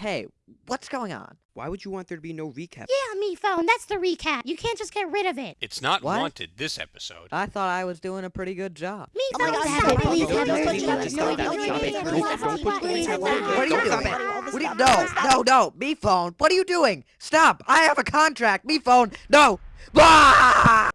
Hey, what's going on? Why would you want there to be no recap? Yeah, me phone. That's the recap. You can't just get rid of it. It's not What? wanted this episode. I thought I was doing a pretty good job. Me Oh phone. Stop stop it. Please have it. What are you doing? What are you, no, no, no, me phone. What are you doing? Stop! I have a contract. Me phone. No. Bah!